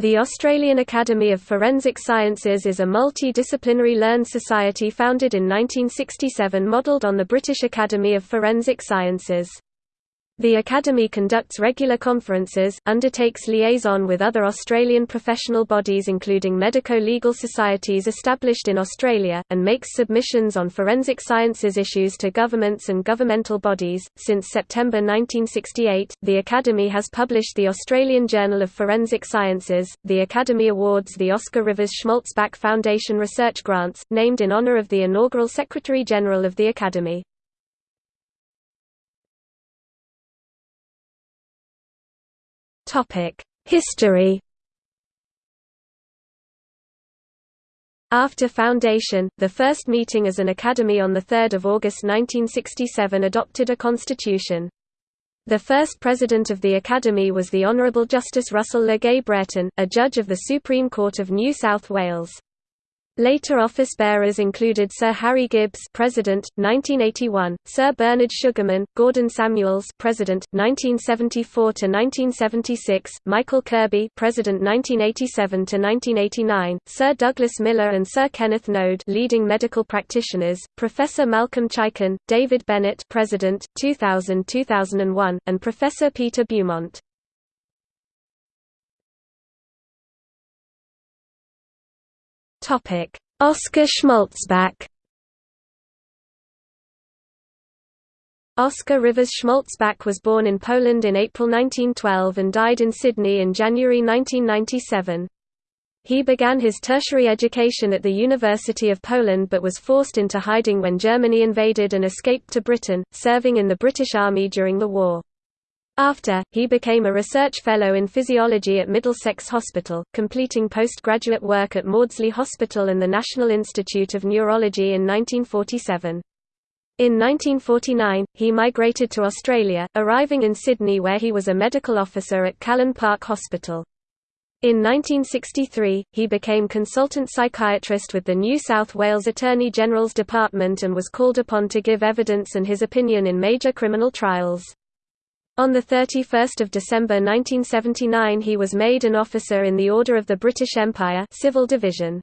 The Australian Academy of Forensic Sciences is a multidisciplinary learned society founded in 1967 modelled on the British Academy of Forensic Sciences. The Academy conducts regular conferences, undertakes liaison with other Australian professional bodies including medico-legal societies established in Australia, and makes submissions on forensic sciences issues to governments and governmental bodies. Since September 1968, the Academy has published the Australian Journal of Forensic Sciences. The Academy awards the Oscar Rivers Schmalzbach Foundation research grants, named in honour of the inaugural Secretary General of the Academy. History After foundation, the first meeting as an academy on 3 August 1967 adopted a constitution. The first president of the Academy was the Honourable Justice Russell Le Gay a judge of the Supreme Court of New South Wales. Later office bearers included Sir Harry Gibbs, President, 1981; Sir Bernard Sugerman, Gordon Samuels, President, 1974 to 1976; Michael Kirby, President, 1987 to 1989; Sir Douglas Miller and Sir Kenneth Noad, leading medical practitioners; Professor Malcolm Chaikin, David Bennett, President, 2000-2001, and Professor Peter Beaumont. Topic: Oscar Schmalzbach. Oscar Rivers Schmalzbach was born in Poland in April 1912 and died in Sydney in January 1997. He began his tertiary education at the University of Poland but was forced into hiding when Germany invaded and escaped to Britain, serving in the British Army during the war. After, he became a research fellow in physiology at Middlesex Hospital, completing postgraduate work at Maudsley Hospital and the National Institute of Neurology in 1947. In 1949, he migrated to Australia, arriving in Sydney where he was a medical officer at Callan Park Hospital. In 1963, he became consultant psychiatrist with the New South Wales Attorney General's Department and was called upon to give evidence and his opinion in major criminal trials. On 31 December 1979 he was made an officer in the Order of the British Empire Civil Division.